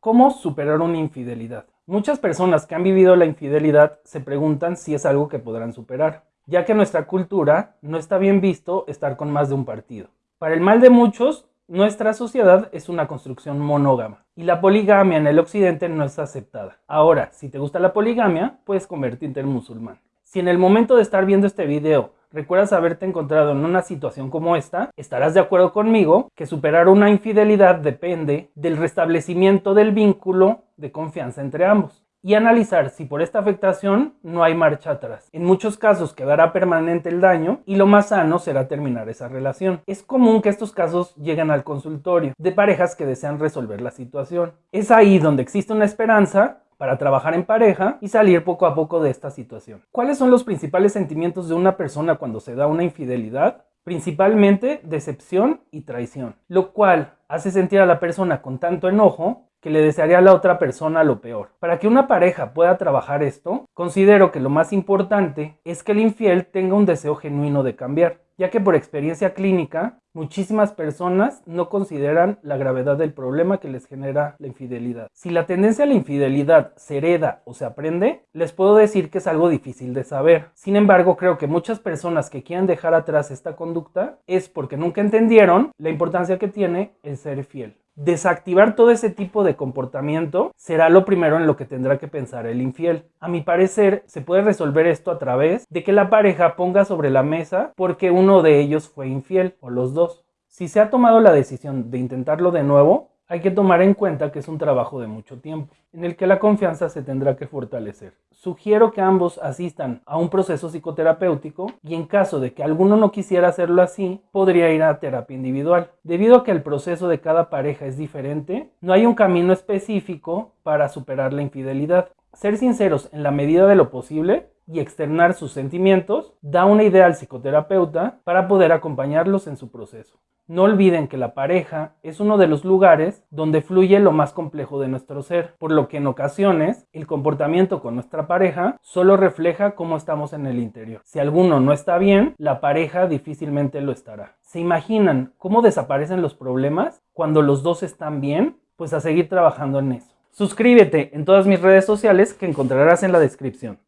¿Cómo superar una infidelidad? Muchas personas que han vivido la infidelidad se preguntan si es algo que podrán superar, ya que nuestra cultura no está bien visto estar con más de un partido. Para el mal de muchos, nuestra sociedad es una construcción monógama y la poligamia en el occidente no es aceptada. Ahora, si te gusta la poligamia, puedes convertirte en musulmán. Si en el momento de estar viendo este video recuerdas haberte encontrado en una situación como esta, estarás de acuerdo conmigo que superar una infidelidad depende del restablecimiento del vínculo de confianza entre ambos y analizar si por esta afectación no hay marcha atrás. En muchos casos quedará permanente el daño y lo más sano será terminar esa relación. Es común que estos casos lleguen al consultorio de parejas que desean resolver la situación. Es ahí donde existe una esperanza para trabajar en pareja y salir poco a poco de esta situación. ¿Cuáles son los principales sentimientos de una persona cuando se da una infidelidad? Principalmente decepción y traición, lo cual hace sentir a la persona con tanto enojo que le desearía a la otra persona lo peor. Para que una pareja pueda trabajar esto, considero que lo más importante es que el infiel tenga un deseo genuino de cambiar ya que por experiencia clínica muchísimas personas no consideran la gravedad del problema que les genera la infidelidad. Si la tendencia a la infidelidad se hereda o se aprende, les puedo decir que es algo difícil de saber. Sin embargo, creo que muchas personas que quieren dejar atrás esta conducta es porque nunca entendieron la importancia que tiene el ser fiel. Desactivar todo ese tipo de comportamiento será lo primero en lo que tendrá que pensar el infiel. A mi parecer, se puede resolver esto a través de que la pareja ponga sobre la mesa porque uno de ellos fue infiel o los dos. Si se ha tomado la decisión de intentarlo de nuevo, hay que tomar en cuenta que es un trabajo de mucho tiempo, en el que la confianza se tendrá que fortalecer. Sugiero que ambos asistan a un proceso psicoterapéutico y en caso de que alguno no quisiera hacerlo así, podría ir a terapia individual. Debido a que el proceso de cada pareja es diferente, no hay un camino específico para superar la infidelidad. Ser sinceros en la medida de lo posible y externar sus sentimientos da una idea al psicoterapeuta para poder acompañarlos en su proceso. No olviden que la pareja es uno de los lugares donde fluye lo más complejo de nuestro ser, por lo que en ocasiones el comportamiento con nuestra pareja solo refleja cómo estamos en el interior. Si alguno no está bien, la pareja difícilmente lo estará. ¿Se imaginan cómo desaparecen los problemas cuando los dos están bien? Pues a seguir trabajando en eso. Suscríbete en todas mis redes sociales que encontrarás en la descripción.